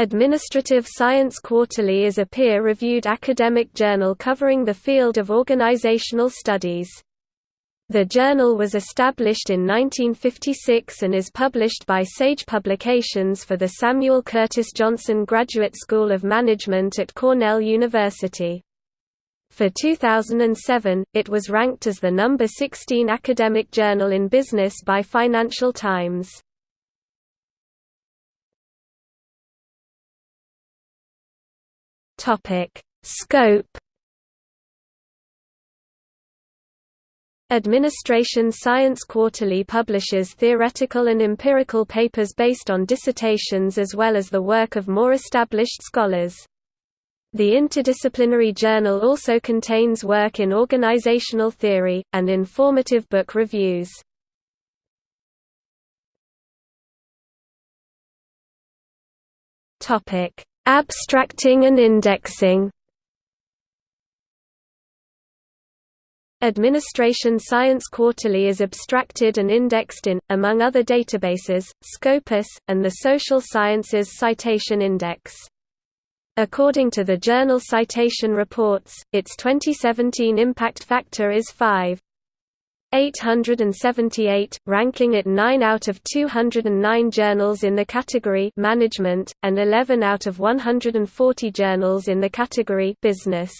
Administrative Science Quarterly is a peer-reviewed academic journal covering the field of organizational studies. The journal was established in 1956 and is published by Sage Publications for the Samuel Curtis Johnson Graduate School of Management at Cornell University. For 2007, it was ranked as the number 16 academic journal in business by Financial Times. Topic: Scope Administrative Science Quarterly publishes theoretical and empirical papers based on dissertations as well as the work of more established scholars. The interdisciplinary journal also contains work in organizational theory, and informative book reviews. Abstracting and indexing Administrative Science Quarterly is abstracted and indexed in, among other databases, Scopus, and the Social Sciences Citation Index. According to the journal Citation Reports, its 2017 impact factor is 5. 878, ranking it 9 out of 209 journals in the category Management, and 11 out of 140 journals in the category Business.